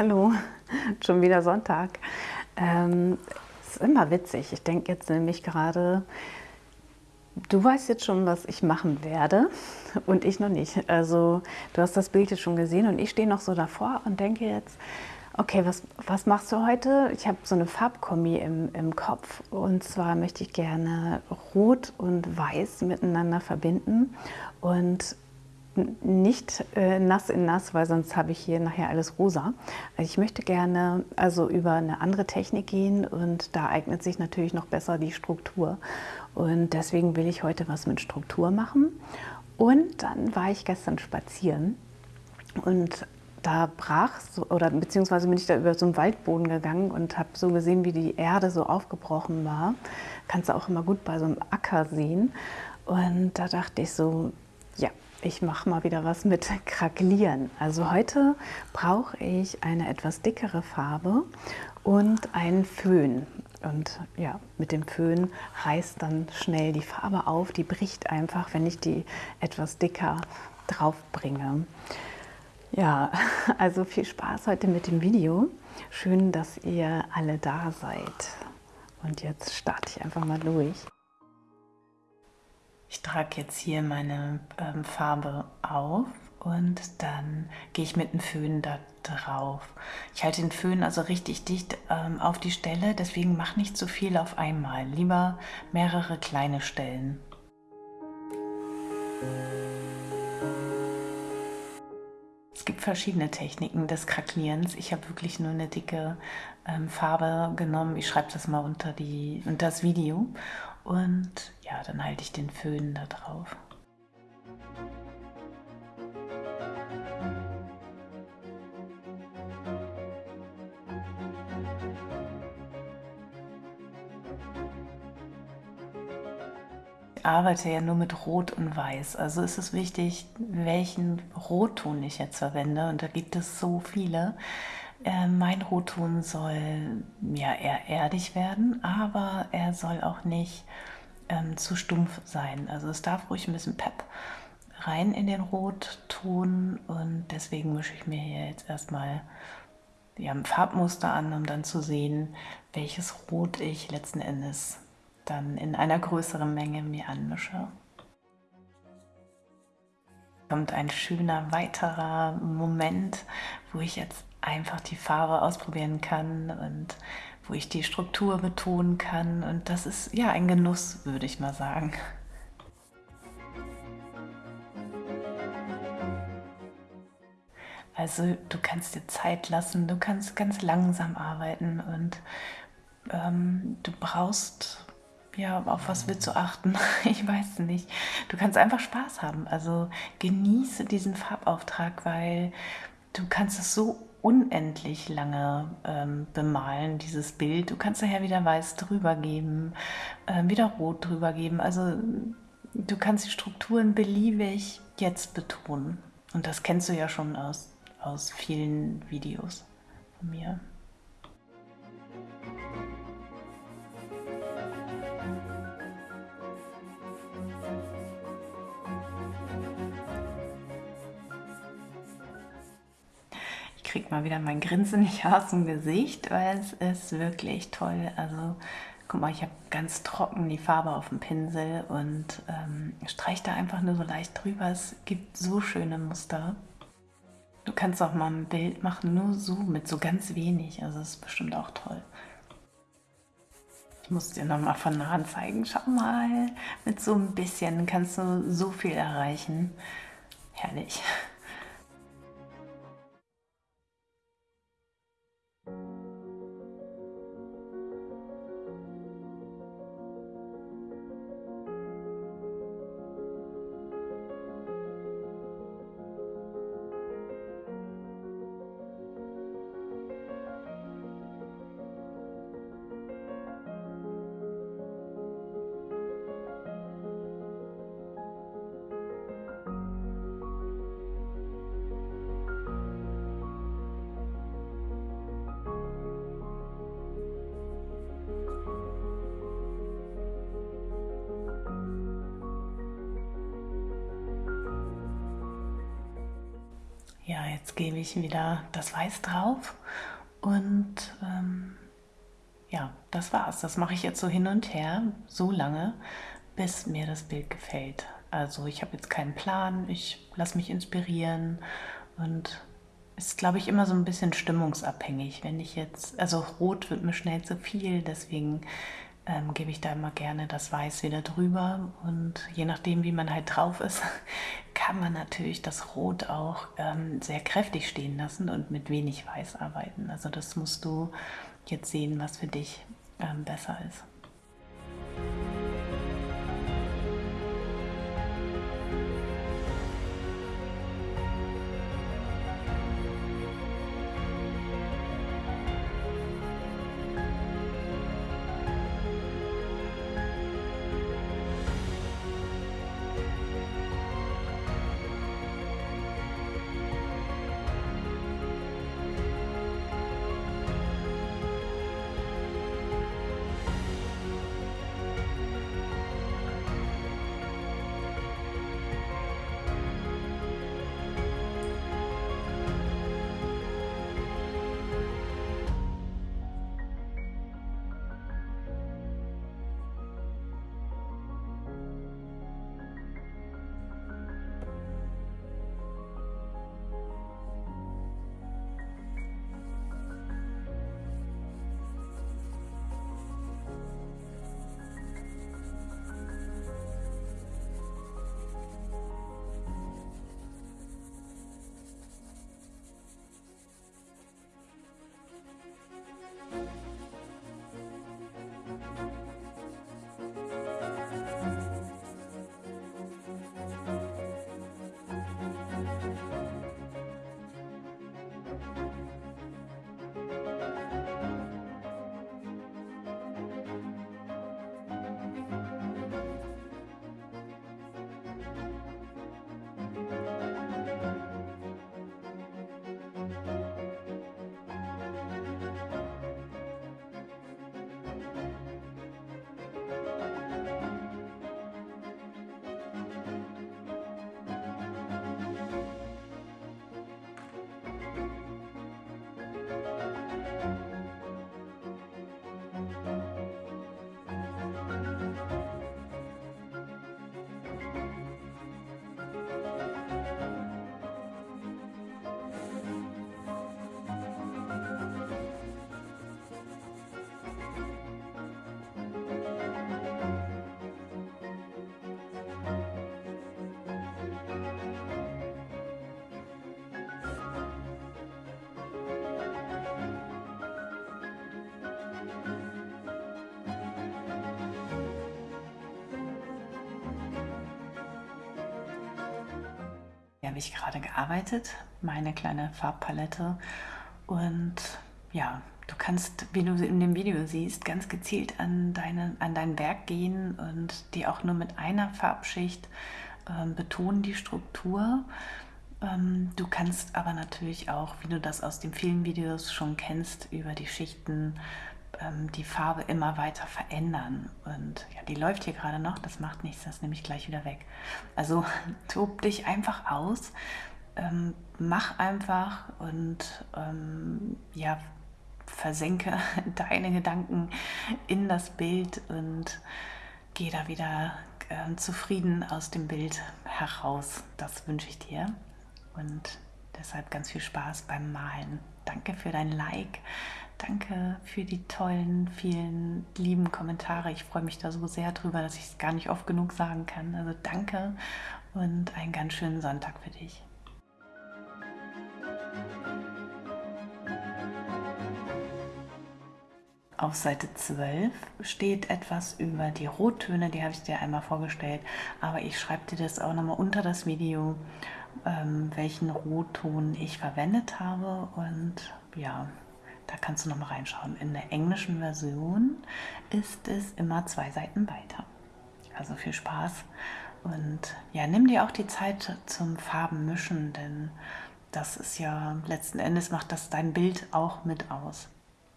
Hallo, schon wieder Sonntag. Ähm, ist immer witzig. Ich denke jetzt nämlich gerade, du weißt jetzt schon, was ich machen werde und ich noch nicht. Also du hast das Bild jetzt schon gesehen und ich stehe noch so davor und denke jetzt, okay, was, was machst du heute? Ich habe so eine Farbkombi im, im Kopf und zwar möchte ich gerne Rot und Weiß miteinander verbinden und nicht äh, nass in nass, weil sonst habe ich hier nachher alles rosa. Also ich möchte gerne also über eine andere Technik gehen und da eignet sich natürlich noch besser die Struktur. Und deswegen will ich heute was mit Struktur machen. Und dann war ich gestern spazieren und da brach so, oder beziehungsweise bin ich da über so einen Waldboden gegangen und habe so gesehen, wie die Erde so aufgebrochen war. Kannst du auch immer gut bei so einem Acker sehen. Und da dachte ich so, ja, ich mache mal wieder was mit Krakelieren. Also heute brauche ich eine etwas dickere Farbe und einen Föhn. Und ja, mit dem Föhn reißt dann schnell die Farbe auf. Die bricht einfach, wenn ich die etwas dicker drauf bringe. Ja, also viel Spaß heute mit dem Video. Schön, dass ihr alle da seid. Und jetzt starte ich einfach mal durch. Ich trage jetzt hier meine ähm, Farbe auf und dann gehe ich mit dem Föhn da drauf. Ich halte den Föhn also richtig dicht ähm, auf die Stelle, deswegen mach nicht zu viel auf einmal. Lieber mehrere kleine Stellen. Es gibt verschiedene Techniken des Krakelierens. Ich habe wirklich nur eine dicke ähm, Farbe genommen. Ich schreibe das mal unter, die, unter das Video und ja, dann halte ich den Föhn da drauf. Ich arbeite ja nur mit Rot und Weiß, also ist es wichtig, welchen Rotton ich jetzt verwende und da gibt es so viele. Äh, mein Rotton soll ja eher erdig werden, aber er soll auch nicht ähm, zu stumpf sein. Also es darf ruhig ein bisschen Pep rein in den Rotton und deswegen mische ich mir hier jetzt erstmal ja, ein Farbmuster an, um dann zu sehen, welches Rot ich letzten Endes dann in einer größeren Menge mir anmische kommt ein schöner weiterer Moment, wo ich jetzt einfach die Farbe ausprobieren kann und wo ich die Struktur betonen kann. Und das ist ja ein Genuss, würde ich mal sagen. Also du kannst dir Zeit lassen, du kannst ganz langsam arbeiten und ähm, du brauchst, ja, auf was willst du achten? Ich weiß nicht. Du kannst einfach Spaß haben. Also genieße diesen Farbauftrag, weil du kannst es so unendlich lange ähm, bemalen, dieses Bild. Du kannst daher wieder weiß drüber geben, äh, wieder rot drüber geben. Also du kannst die Strukturen beliebig jetzt betonen. Und das kennst du ja schon aus, aus vielen Videos von mir. Kriege mal wieder mein Grinsen nicht aus dem Gesicht, weil es ist wirklich toll. Also guck mal, ich habe ganz trocken die Farbe auf dem Pinsel und ähm, streiche da einfach nur so leicht drüber. Es gibt so schöne Muster. Du kannst auch mal ein Bild machen, nur so, mit so ganz wenig. Also das ist bestimmt auch toll. Ich muss dir nochmal von nahen zeigen. Schau mal, mit so ein bisschen kannst du so viel erreichen. Herrlich. Ja, jetzt gebe ich wieder das Weiß drauf und ähm, ja, das war's. Das mache ich jetzt so hin und her, so lange, bis mir das Bild gefällt. Also ich habe jetzt keinen Plan, ich lasse mich inspirieren und ist, glaube ich, immer so ein bisschen stimmungsabhängig. Wenn ich jetzt, also rot wird mir schnell zu viel, deswegen ähm, gebe ich da immer gerne das Weiß wieder drüber und je nachdem, wie man halt drauf ist, kann man natürlich das Rot auch ähm, sehr kräftig stehen lassen und mit wenig Weiß arbeiten. Also das musst du jetzt sehen, was für dich ähm, besser ist. Habe ich gerade gearbeitet, meine kleine Farbpalette. Und ja, du kannst, wie du in dem Video siehst, ganz gezielt an, deine, an dein Werk gehen und die auch nur mit einer Farbschicht ähm, betonen, die Struktur. Ähm, du kannst aber natürlich auch, wie du das aus den vielen Videos schon kennst, über die Schichten ähm, die Farbe immer weiter verändern. Und ja, die läuft hier gerade noch, das macht nichts, das nehme ich gleich wieder weg. Also tob dich einfach aus, ähm, mach einfach und ähm, ja, versenke deine Gedanken in das Bild und geh da wieder äh, zufrieden aus dem Bild heraus. Das wünsche ich dir. Und deshalb ganz viel Spaß beim Malen. Danke für dein Like. Danke für die tollen, vielen lieben Kommentare. Ich freue mich da so sehr drüber, dass ich es gar nicht oft genug sagen kann. Also danke und einen ganz schönen Sonntag für dich. Auf Seite 12 steht etwas über die Rottöne, die habe ich dir einmal vorgestellt, aber ich schreibe dir das auch nochmal unter das Video, ähm, welchen Rotton ich verwendet habe und ja, da kannst du noch mal reinschauen. In der englischen Version ist es immer zwei Seiten weiter. Also viel Spaß und ja, nimm dir auch die Zeit zum Farbenmischen, denn das ist ja letzten Endes macht das dein Bild auch mit aus.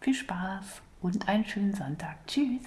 Viel Spaß und einen schönen Sonntag. Tschüss!